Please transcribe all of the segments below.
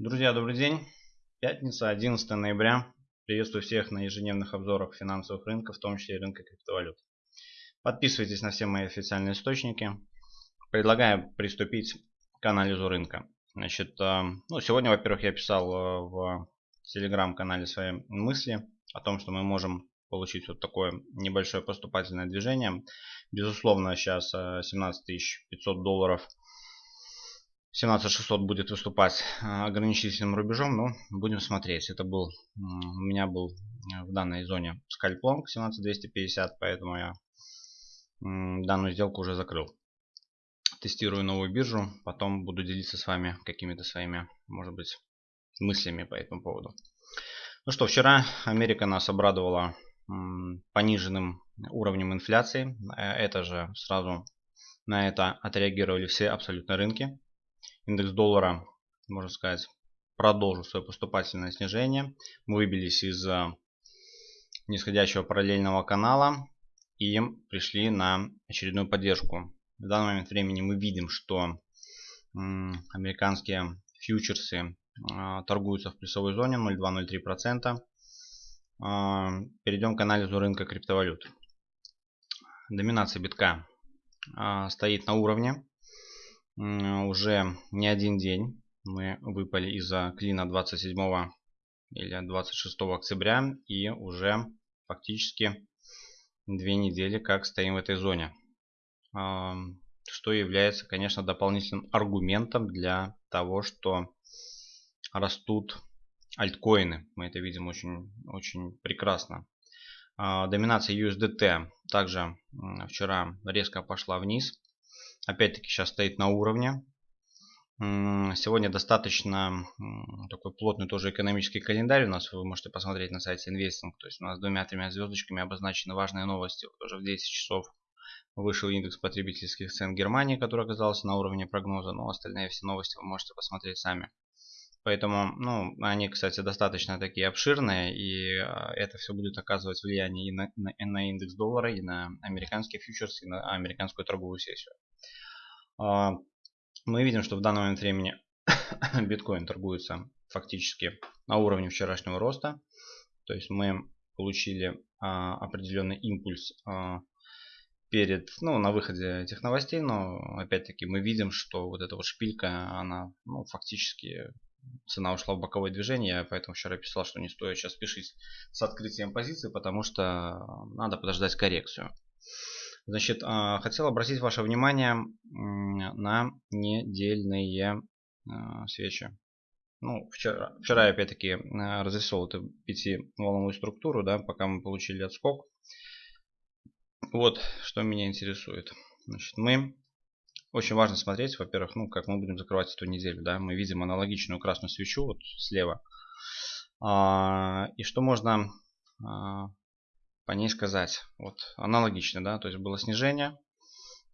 Друзья, добрый день. Пятница, 11 ноября. Приветствую всех на ежедневных обзорах финансовых рынков, в том числе и рынка криптовалют. Подписывайтесь на все мои официальные источники. Предлагаю приступить к анализу рынка. Значит, э, ну, сегодня, во-первых, я писал э, в телеграм-канале свои мысли о том, что мы можем получить вот такое небольшое поступательное движение. Безусловно, сейчас 17 э, 500 долларов – 17600 будет выступать э, ограничительным рубежом, но будем смотреть. Это был, у меня был э, в данной зоне скальплонг 17250, поэтому я данную сделку уже закрыл. Тестирую новую биржу, потом буду делиться с вами какими-то своими, может быть, мыслями по этому поводу. Ну что, вчера Америка нас обрадовала пониженным уровнем инфляции. Э, это же сразу на это отреагировали все абсолютно рынки. Индекс доллара, можно сказать, продолжил свое поступательное снижение. Мы выбились из нисходящего параллельного канала и пришли на очередную поддержку. В данный момент времени мы видим, что американские фьючерсы а, торгуются в плюсовой зоне 0,2-0,3%. А, перейдем к анализу рынка криптовалют. Доминация битка стоит на уровне уже не один день мы выпали из-за клина 27 или 26 октября и уже фактически две недели как стоим в этой зоне. Что является, конечно, дополнительным аргументом для того, что растут альткоины. Мы это видим очень, очень прекрасно. А, доминация USDT также вчера резко пошла вниз. Опять-таки сейчас стоит на уровне. Сегодня достаточно такой плотный тоже экономический календарь у нас. Вы можете посмотреть на сайте Investing. То есть у нас двумя-тремя звездочками обозначены важные новости. Вот уже в 10 часов вышел индекс потребительских цен Германии, который оказался на уровне прогноза. Но остальные все новости вы можете посмотреть сами. Поэтому, ну, они, кстати, достаточно такие обширные, и а, это все будет оказывать влияние и на, на, на индекс доллара, и на американские фьючерсы, и на американскую торговую сессию. А, мы видим, что в данный момент времени биткоин торгуется фактически на уровне вчерашнего роста. То есть мы получили а, определенный импульс перед, ну, на выходе этих новостей, но опять-таки мы видим, что вот эта вот шпилька, она ну, фактически цена ушла в боковое движение, поэтому вчера писал, что не стоит сейчас спешить с открытием позиции, потому что надо подождать коррекцию. Значит, а, хотел обратить ваше внимание на недельные а, свечи. Ну, вчера, вчера я опять-таки а, разрисовал эту пятиволновую структуру, да, пока мы получили отскок. Вот, что меня интересует. Значит, мы очень важно смотреть, во-первых, ну, как мы будем закрывать эту неделю. Да? Мы видим аналогичную красную свечу вот слева. А, и что можно а, по ней сказать? Вот аналогично, да, то есть было снижение.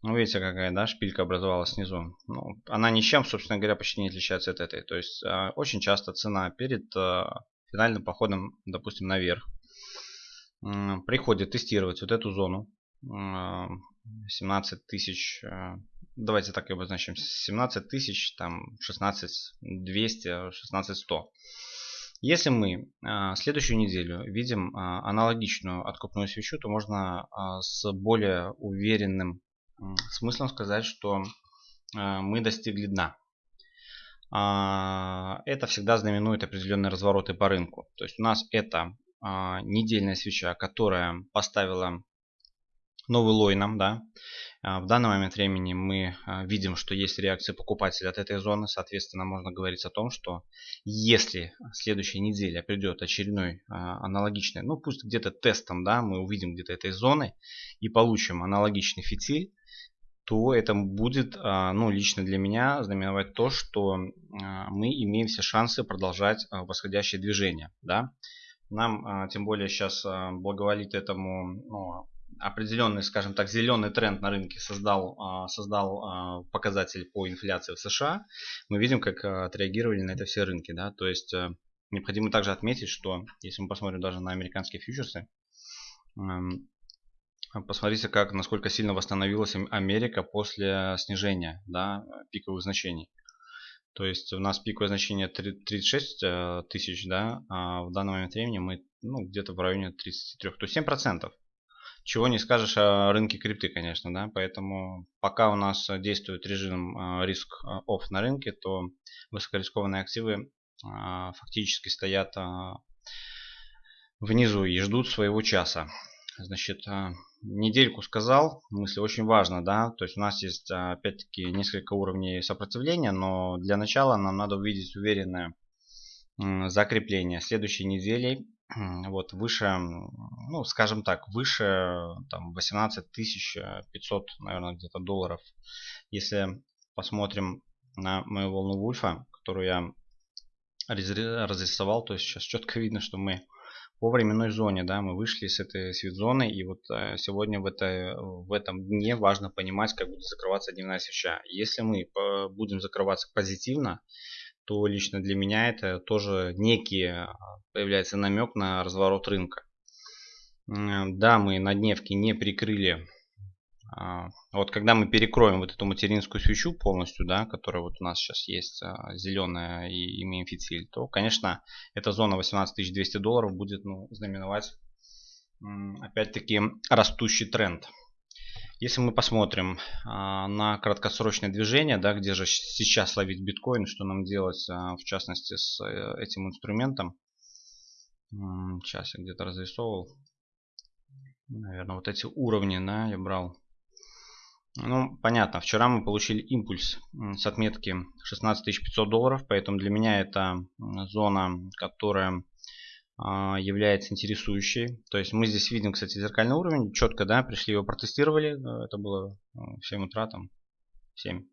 Ну, видите, какая, да, шпилька образовалась снизу. Ну, она ничем, собственно говоря, почти не отличается от этой. То есть а, очень часто цена перед а, финальным походом, допустим, наверх, приходит тестировать вот эту зону 17 тысяч, э, давайте так и обозначим, 17 тысяч, там 16 200, 16 100. Если мы э, следующую неделю видим э, аналогичную откупную свечу, то можно с более уверенным смыслом сказать, что мы достигли дна. Это всегда знаменует определенные развороты по рынку. То есть у нас это недельная свеча, которая поставила новый лой нам, да. А, в данный момент времени мы а, видим, что есть реакция покупателя от этой зоны. Соответственно, можно говорить о том, что если следующая неделя придет очередной а, аналогичный, ну пусть где-то тестом, да, мы увидим где-то этой зоны и получим аналогичный фитиль, то это будет, ну, лично для меня знаменовать то, что мы имеем все шансы продолжать восходящее движение, да. Нам, тем более, сейчас благоволит этому ну, определенный, скажем так, зеленый тренд на рынке создал, а, создал а, показатель по инфляции в США, мы видим, как а, отреагировали на это все рынки. Да? То есть э, необходимо также отметить, что если мы посмотрим даже на американские фьючерсы, эм, посмотрите, как, насколько сильно восстановилась Америка после снижения да, пиковых значений. То есть у нас пиковое значение 36 э, тысяч, да, а в данный момент времени мы ну, где-то в районе 33, то есть 7%. Чего не скажешь о рынке крипты, конечно, да, поэтому пока у нас действует режим э, риск off на рынке, то высокорискованные активы фактически стоят внизу и ждут своего часа. Значит, недельку сказал, мысли очень важно, да, то есть у нас есть опять-таки несколько уровней сопротивления, но для начала нам надо увидеть уверенное закрепление следующей недели, вот выше, ну скажем так, выше там 18 500, наверное, где-то долларов. Если посмотрим на мою волну Вульфа, которую я разрисовал, то сейчас четко видно, что мы по временной зоне, да, мы вышли с этой свит-зоны, и вот э, сегодня в, это, в этом дне важно понимать, как будет закрываться дневная свеча. Если мы будем закрываться позитивно, то лично для меня это тоже некий э, появляется намек на разворот рынка. Да, мы на дневке не прикрыли а, вот когда мы перекроем вот эту материнскую свечу полностью, да, которая вот у нас сейчас есть а, зеленая и имеем фитиль, то, конечно, эта зона 18200 долларов будет ну, знаменовать опять-таки растущий тренд. Если мы посмотрим а, на краткосрочное движение, да, где же сейчас ловить биткоин, что нам делать, в частности, с э, этим инструментом. Сейчас я где-то разрисовывал. Наверное, вот эти уровни, да, я брал ну, понятно. Вчера мы получили импульс с отметки 16500 долларов, поэтому для меня это зона, которая а, является интересующей. То есть мы здесь видим, кстати, зеркальный уровень. Четко, да, пришли его протестировали. Это было в 7 утра, там, 7.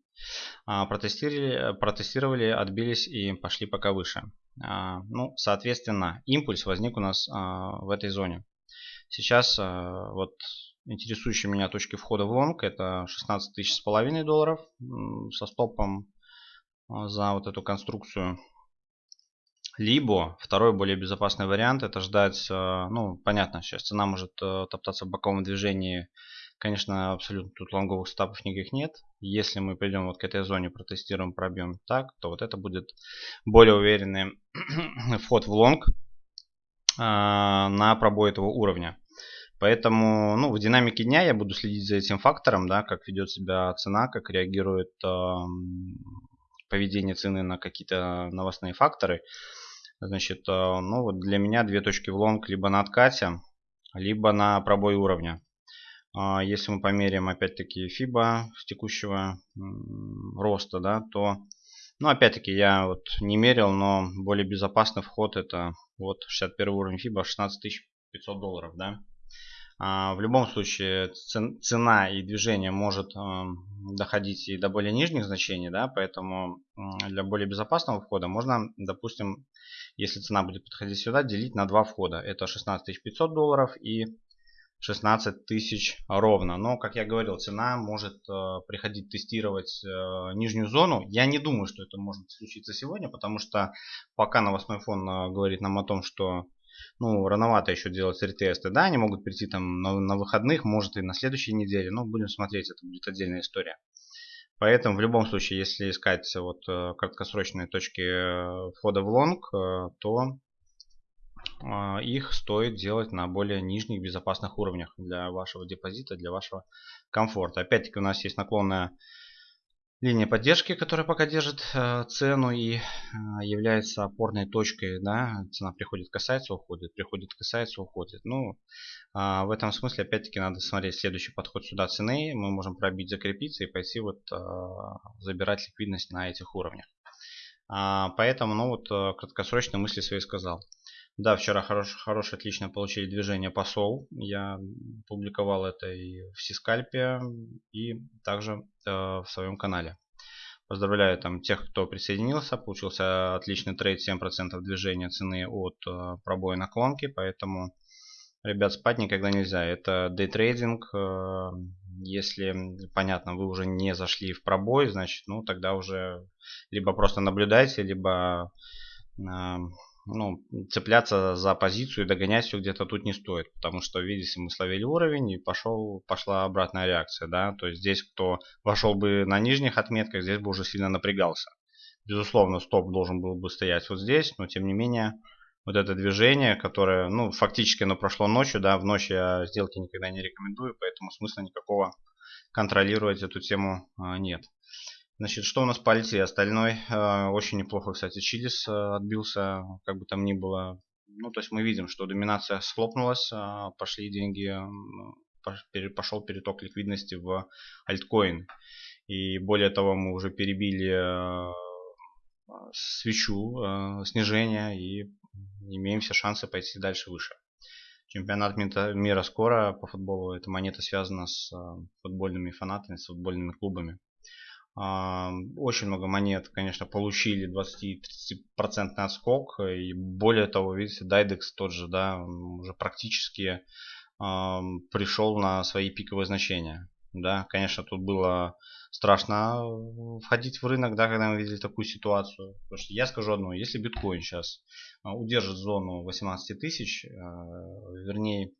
А, протестировали, протестировали, отбились и пошли пока выше. А, ну, соответственно, импульс возник у нас в этой зоне. Сейчас вот интересующие меня точки входа в лонг это 16 тысяч с половиной долларов со стопом а, за вот эту конструкцию. Либо второй более безопасный вариант это ждать, а, ну понятно, сейчас цена может э, топтаться в боковом движении. Конечно, абсолютно тут лонговых стопов никаких нет. Если мы придем вот к этой зоне, протестируем, пробьем так, то вот это будет более уверенный вход в лонг а, на пробой этого уровня. Поэтому ну, в динамике дня я буду следить за этим фактором, да, как ведет себя цена, как реагирует э, поведение цены на какие-то новостные факторы. Значит, э, ну вот для меня две точки в лонг либо на откате, либо на пробой уровня. Э, если мы померяем опять-таки FIBA с текущего роста, да, то ну, опять-таки, я вот не мерил, но более безопасный вход это вот 61 уровень FIBA 16 500 долларов, да. А, в любом случае цена и движение может эм, доходить и до более нижних значений, да, поэтому для более безопасного входа можно, допустим, если цена будет подходить сюда, делить на два входа. Это 16 500 долларов и 16 тысяч ровно. Но, как я говорил, цена может э, приходить тестировать э, нижнюю зону. Я не думаю, что это может случиться сегодня, потому что пока новостной фон э, говорит нам о том, что ну, рановато еще делать ретесты. Да, они могут прийти там на, на выходных, может и на следующей неделе. Но будем смотреть, это будет отдельная история. Поэтому в любом случае, если искать вот э, краткосрочные точки э, входа в лонг, э, то их стоит делать на более нижних безопасных уровнях для вашего депозита, для вашего комфорта. Опять-таки у нас есть наклонная линия поддержки, которая пока держит э, цену и э, является опорной точкой. Да? Цена приходит, касается, уходит, приходит, касается, уходит. Ну, э, в этом смысле, опять-таки, надо смотреть следующий подход сюда цены. Мы можем пробить, закрепиться и пойти вот э, забирать ликвидность на этих уровнях. А, поэтому, ну вот, э, краткосрочно мысли свои сказал. Да, вчера хорош, хорошее, отлично получили движение посол. Я публиковал это и в Сискальпе, и также э, в своем канале. Поздравляю там тех, кто присоединился. Получился отличный трейд, 7% движения цены от э, пробоя наклонки. Поэтому, ребят, спать никогда нельзя. Это дейтрейдинг. Э, если, понятно, вы уже не зашли в пробой, значит, ну тогда уже либо просто наблюдайте, либо... Ну, цепляться за позицию и догонять все где-то тут не стоит. Потому что, видите, мы словили уровень и пошел, пошла обратная реакция. Да? То есть здесь кто вошел бы на нижних отметках, здесь бы уже сильно напрягался. Безусловно, стоп должен был бы стоять вот здесь, но тем не менее, вот это движение, которое, ну, фактически оно прошло ночью, да, в ночь я сделки никогда не рекомендую, поэтому смысла никакого контролировать эту тему а, нет. Значит, что у нас по альте? Остальной э, очень неплохо, кстати, Чилис э, отбился, как бы там ни было. Ну, то есть мы видим, что доминация схлопнулась, э, пошли деньги, пошел переток ликвидности в альткоин. И более того, мы уже перебили свечу снижения и имеем все шансы пойти дальше выше. Чемпионат мира скоро по футболу. Эта монета связана с футбольными фанатами, с футбольными клубами. Очень много монет, конечно, получили 20-30% отскок. И более того, видите, Dydex тот же, да, уже практически пришел на свои пиковые значения. Да, конечно, тут было страшно входить в рынок, да, когда мы видели такую ситуацию. Потому что я скажу одно, если биткоин сейчас а, удержит зону 18 тысяч, а, вернее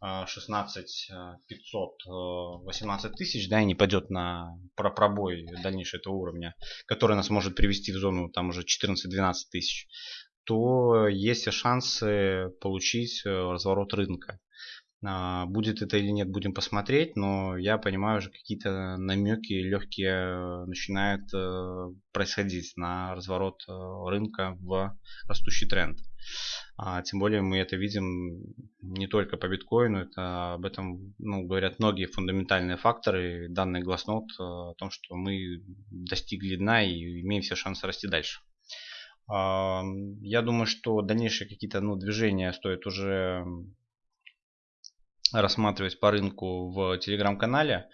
16 500, 18 тысяч, да, и не пойдет на пробой дальнейшего этого уровня, который нас может привести в зону там уже 14-12 тысяч, то есть шансы получить э, разворот рынка. А, будет это или нет, будем посмотреть, но я понимаю, уже какие-то намеки легкие начинают э, происходить на разворот э, рынка в растущий тренд. А, тем более мы это видим не только по биткоину, это об этом ну, говорят многие фундаментальные факторы, данный гласнот э, о том, что мы достигли дна и имеем все шансы расти дальше. Я думаю, что дальнейшие какие-то ну, движения стоит уже рассматривать по рынку в телеграм-канале.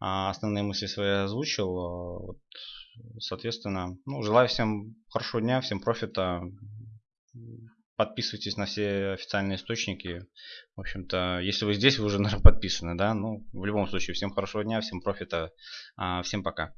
А, основные мысли свои озвучил. Вот, соответственно, ну, желаю всем хорошего дня, всем профита. Подписывайтесь на все официальные источники. В общем-то, если вы здесь, вы уже, наверное, подписаны, да? Ну, в любом случае, всем хорошего дня, всем профита, а, всем пока.